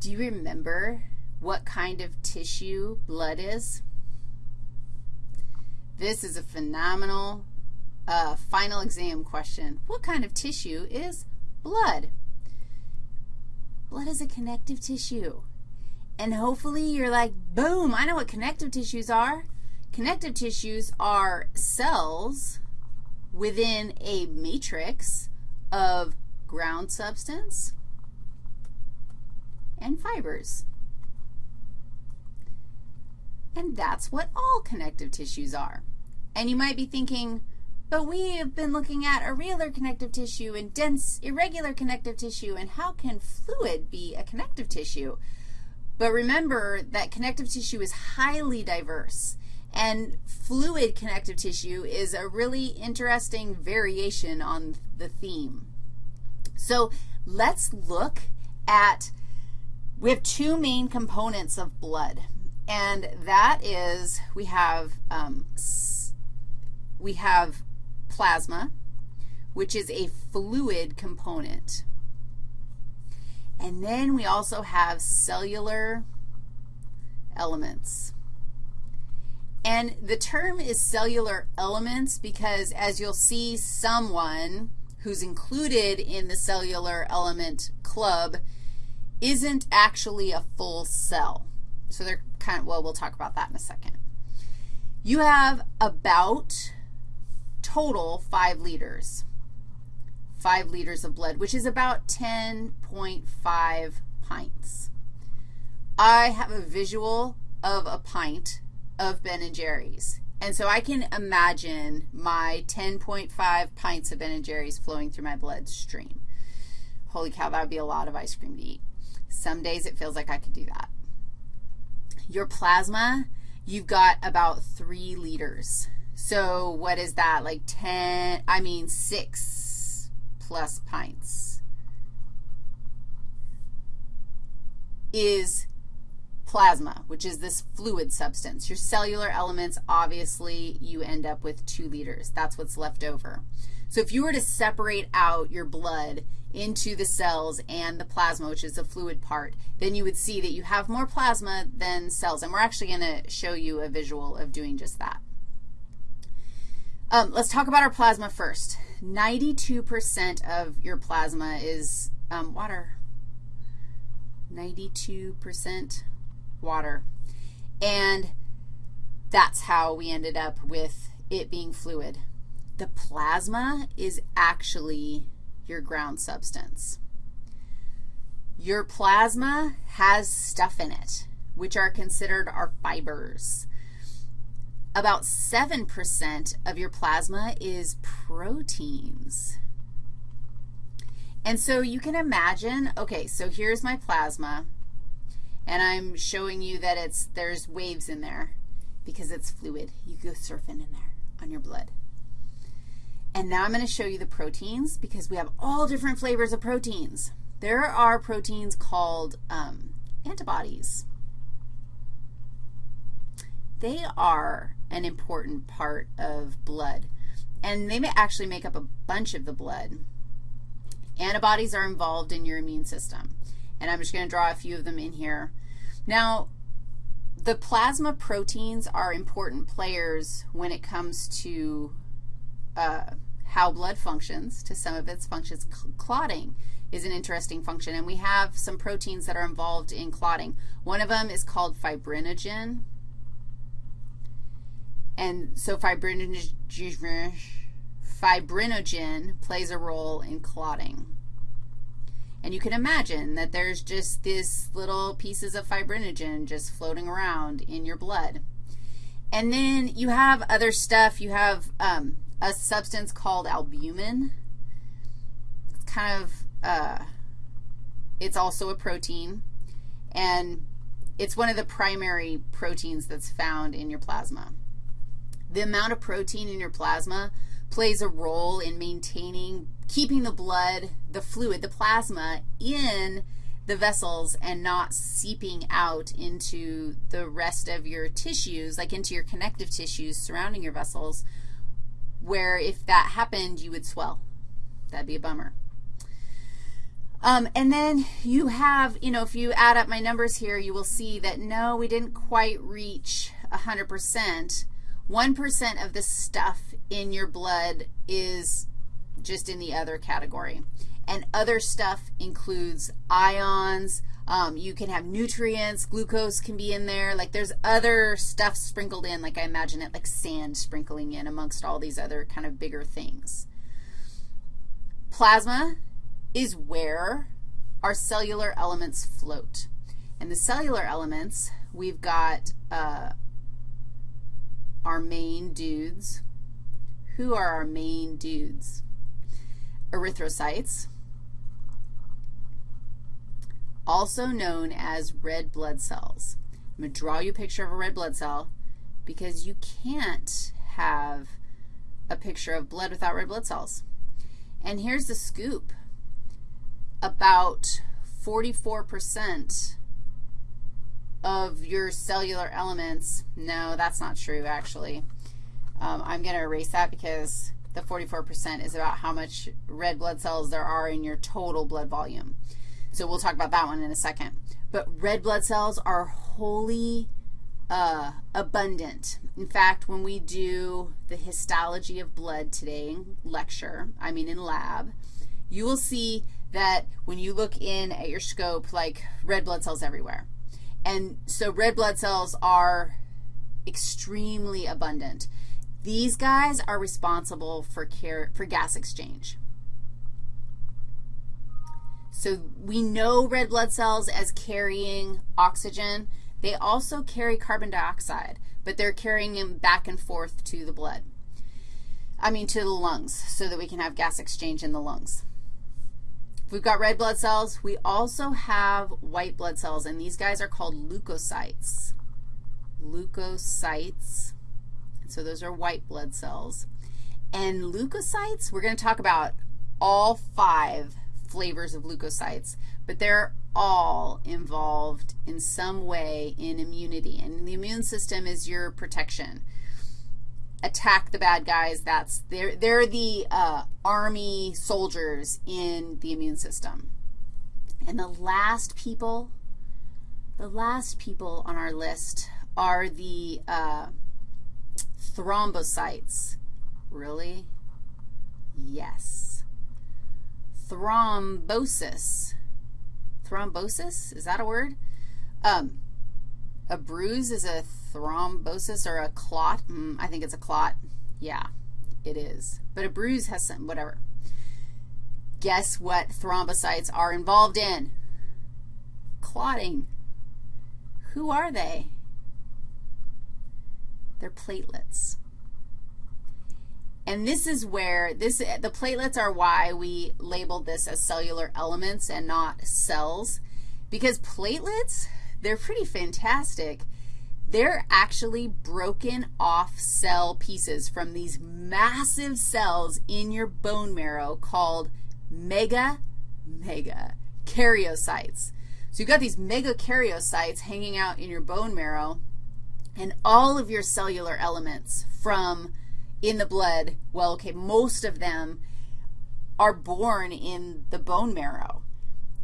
Do you remember what kind of tissue blood is? This is a phenomenal uh, final exam question. What kind of tissue is blood? Blood is a connective tissue. And hopefully you're like, boom, I know what connective tissues are. Connective tissues are cells within a matrix of ground substance and fibers. And that's what all connective tissues are. And you might be thinking, but we have been looking at irregular connective tissue and dense irregular connective tissue, and how can fluid be a connective tissue? But remember that connective tissue is highly diverse, and fluid connective tissue is a really interesting variation on the theme. So let's look at, we have two main components of blood, and that is we have, um, we have plasma, which is a fluid component. And then we also have cellular elements. And the term is cellular elements because as you'll see someone who's included in the cellular element club isn't actually a full cell. So they're kind of, well, we'll talk about that in a second. You have about total 5 liters. 5 liters of blood, which is about 10.5 pints. I have a visual of a pint of Ben & Jerry's. And so I can imagine my 10.5 pints of Ben & Jerry's flowing through my bloodstream. Holy cow, that would be a lot of ice cream to eat. Some days it feels like I could do that. Your plasma, you've got about 3 liters. So what is that, like 10, I mean 6 plus pints is plasma, which is this fluid substance. Your cellular elements, obviously, you end up with 2 liters. That's what's left over. So if you were to separate out your blood into the cells and the plasma, which is the fluid part, then you would see that you have more plasma than cells. And we're actually going to show you a visual of doing just that. Um, let's talk about our plasma first. 92% of your plasma is um, water. 92% water. And that's how we ended up with it being fluid. The plasma is actually your ground substance. Your plasma has stuff in it, which are considered our fibers about 7% of your plasma is proteins. And so you can imagine, okay, so here's my plasma, and I'm showing you that it's, there's waves in there because it's fluid. You go surfing in there on your blood. And now I'm going to show you the proteins because we have all different flavors of proteins. There are proteins called um, antibodies. They are an important part of blood. And they may actually make up a bunch of the blood. Antibodies are involved in your immune system. And I'm just going to draw a few of them in here. Now, the plasma proteins are important players when it comes to uh, how blood functions, to some of its functions. Clotting is an interesting function, and we have some proteins that are involved in clotting. One of them is called fibrinogen. And so fibrinogen, fibrinogen plays a role in clotting. And you can imagine that there's just these little pieces of fibrinogen just floating around in your blood. And then you have other stuff. You have um, a substance called albumin. It's kind of, uh, it's also a protein. And it's one of the primary proteins that's found in your plasma. The amount of protein in your plasma plays a role in maintaining, keeping the blood, the fluid, the plasma in the vessels and not seeping out into the rest of your tissues, like into your connective tissues surrounding your vessels, where if that happened, you would swell. That'd be a bummer. Um, and then you have, you know, if you add up my numbers here, you will see that no, we didn't quite reach 100%. 1% of the stuff in your blood is just in the other category. And other stuff includes ions. Um, you can have nutrients. Glucose can be in there. Like there's other stuff sprinkled in, like I imagine it, like sand sprinkling in amongst all these other kind of bigger things. Plasma is where our cellular elements float. And the cellular elements, we've got uh, our main dudes. Who are our main dudes? Erythrocytes, also known as red blood cells. I'm going to draw you a picture of a red blood cell because you can't have a picture of blood without red blood cells. And here's the scoop. About 44% of your cellular elements, no, that's not true, actually. Um, I'm going to erase that because the 44% is about how much red blood cells there are in your total blood volume. So we'll talk about that one in a second. But red blood cells are wholly uh, abundant. In fact, when we do the histology of blood today in lecture, I mean in lab, you will see that when you look in at your scope, like red blood cells everywhere. And so red blood cells are extremely abundant. These guys are responsible for, care, for gas exchange. So we know red blood cells as carrying oxygen. They also carry carbon dioxide, but they're carrying them back and forth to the blood. I mean to the lungs so that we can have gas exchange in the lungs. We've got red blood cells. We also have white blood cells, and these guys are called leukocytes. Leukocytes. So those are white blood cells. And leukocytes, we're going to talk about all five flavors of leukocytes, but they're all involved in some way in immunity. And the immune system is your protection attack the bad guys. That's they're they're the uh, army soldiers in the immune system. And the last people, the last people on our list are the uh, thrombocytes. Really? Yes. Thrombosis. Thrombosis? Is that a word? Um, a bruise is a thrombosis or a clot. Mm, I think it's a clot. Yeah, it is. But a bruise has some, whatever. Guess what thrombocytes are involved in? Clotting. Who are they? They're platelets. And this is where this the platelets are why we labeled this as cellular elements and not cells because platelets, they're pretty fantastic they're actually broken off cell pieces from these massive cells in your bone marrow called mega, mega karyocytes. So you've got these megakaryocytes hanging out in your bone marrow, and all of your cellular elements from in the blood, well, okay, most of them are born in the bone marrow.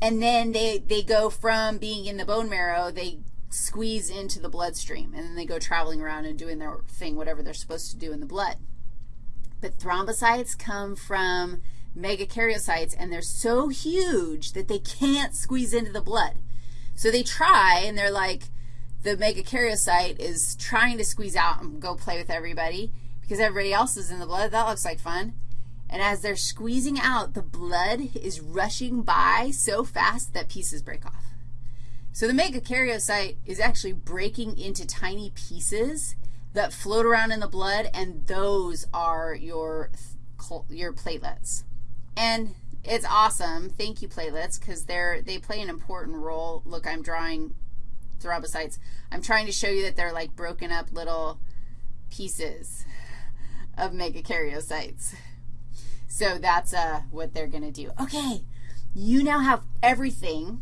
And then they, they go from being in the bone marrow, they squeeze into the bloodstream, and then they go traveling around and doing their thing, whatever they're supposed to do in the blood. But thrombocytes come from megakaryocytes, and they're so huge that they can't squeeze into the blood. So they try, and they're like, the megakaryocyte is trying to squeeze out and go play with everybody because everybody else is in the blood. That looks like fun. And as they're squeezing out, the blood is rushing by so fast that pieces break off. So the megakaryocyte is actually breaking into tiny pieces that float around in the blood, and those are your, your platelets. And it's awesome. Thank you, platelets, because they're, they play an important role. Look, I'm drawing thrombocytes. I'm trying to show you that they're like broken up little pieces of megakaryocytes. So that's uh, what they're going to do. Okay, you now have everything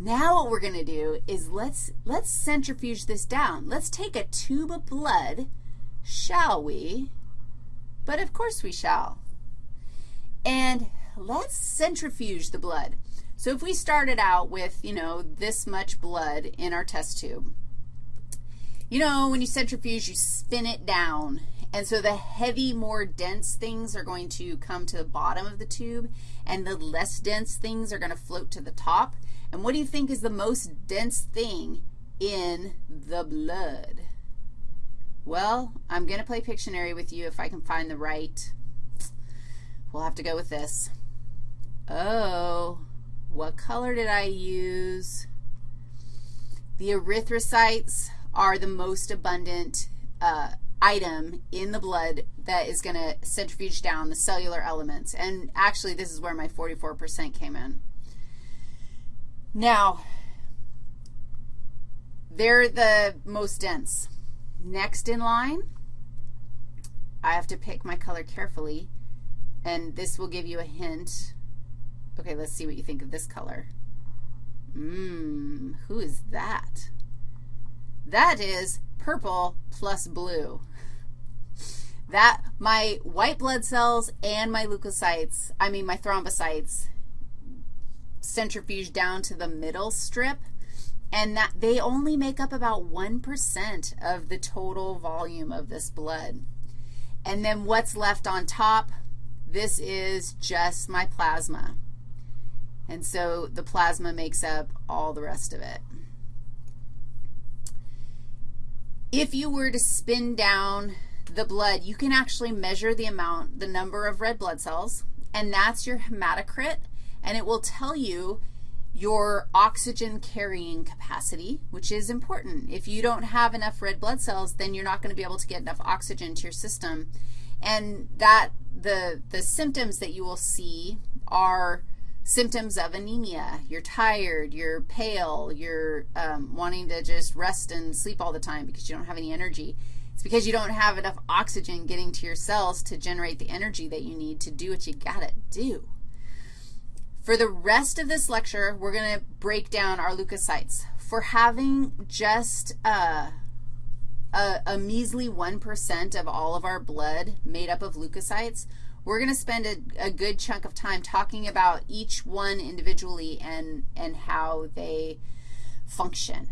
now what we're going to do is let's, let's centrifuge this down. Let's take a tube of blood, shall we? But of course we shall. And let's centrifuge the blood. So if we started out with, you know, this much blood in our test tube, you know, when you centrifuge, you spin it down. And so the heavy, more dense things are going to come to the bottom of the tube, and the less dense things are going to float to the top. And what do you think is the most dense thing in the blood? Well, I'm going to play Pictionary with you if I can find the right. We'll have to go with this. Oh, what color did I use? The erythrocytes are the most abundant uh, item in the blood that is going to centrifuge down the cellular elements. And actually, this is where my 44% came in. Now, they're the most dense. Next in line, I have to pick my color carefully, and this will give you a hint. Okay, let's see what you think of this color. Mmm, who is that? That is purple plus blue. That, my white blood cells and my leukocytes, I mean my thrombocytes, centrifuge down to the middle strip, and that they only make up about 1% of the total volume of this blood. And then what's left on top, this is just my plasma. And so the plasma makes up all the rest of it. If you were to spin down the blood, you can actually measure the amount, the number of red blood cells, and that's your hematocrit, and it will tell you your oxygen carrying capacity, which is important. If you don't have enough red blood cells, then you're not going to be able to get enough oxygen to your system. And that the, the symptoms that you will see are symptoms of anemia. You're tired, you're pale, you're um, wanting to just rest and sleep all the time because you don't have any energy. It's because you don't have enough oxygen getting to your cells to generate the energy that you need to do what you got to do. For the rest of this lecture, we're going to break down our leukocytes. For having just uh, a, a measly 1% of all of our blood made up of leukocytes, we're going to spend a, a, good chunk of time talking about each one individually and, and how they function.